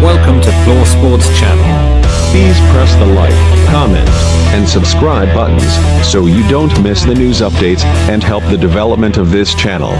Welcome to Floor Sports Channel. Please press the like, comment, and subscribe buttons so you don't miss the news updates and help the development of this channel.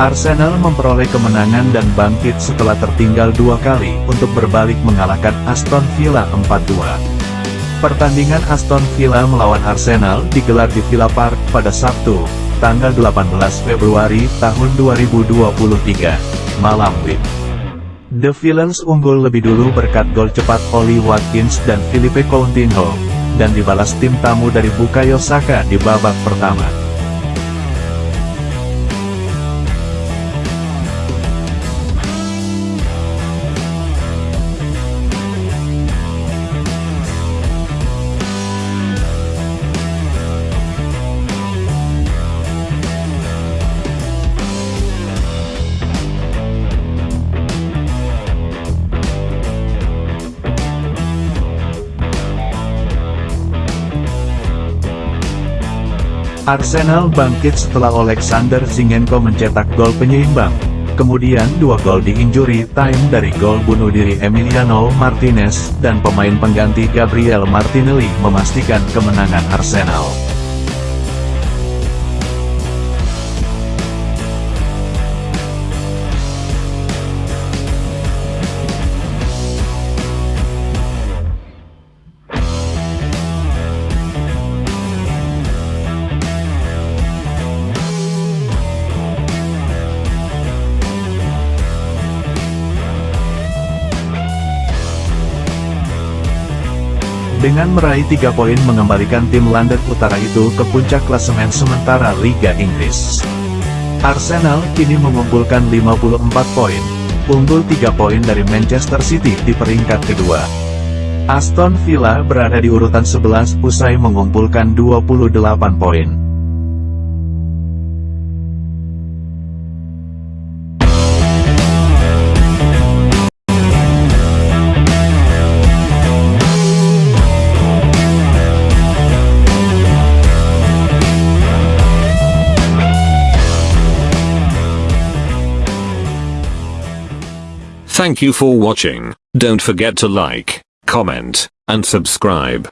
Arsenal memperoleh kemenangan dan bangkit setelah tertinggal dua kali untuk berbalik mengalahkan Aston Villa 4-2. Pertandingan Aston Villa melawan Arsenal digelar di Villa Park pada Sabtu, tanggal 18 Februari tahun 2023, malam WIB. The Villains unggul lebih dulu berkat gol cepat Oli Watkins dan Philippe Coutinho, dan dibalas tim tamu dari Bukayo Saka di babak pertama. Arsenal bangkit setelah Alexander Zinchenko mencetak gol penyeimbang. Kemudian dua gol di injury time dari gol bunuh diri Emiliano Martinez, dan pemain pengganti Gabriel Martinelli memastikan kemenangan Arsenal. Dengan meraih tiga poin mengembalikan tim London Utara itu ke puncak klasemen sementara Liga Inggris. Arsenal kini mengumpulkan 54 poin, unggul 3 poin dari Manchester City di peringkat kedua. Aston Villa berada di urutan 11 usai mengumpulkan 28 poin. Thank you for watching. Don't forget to like, comment, and subscribe.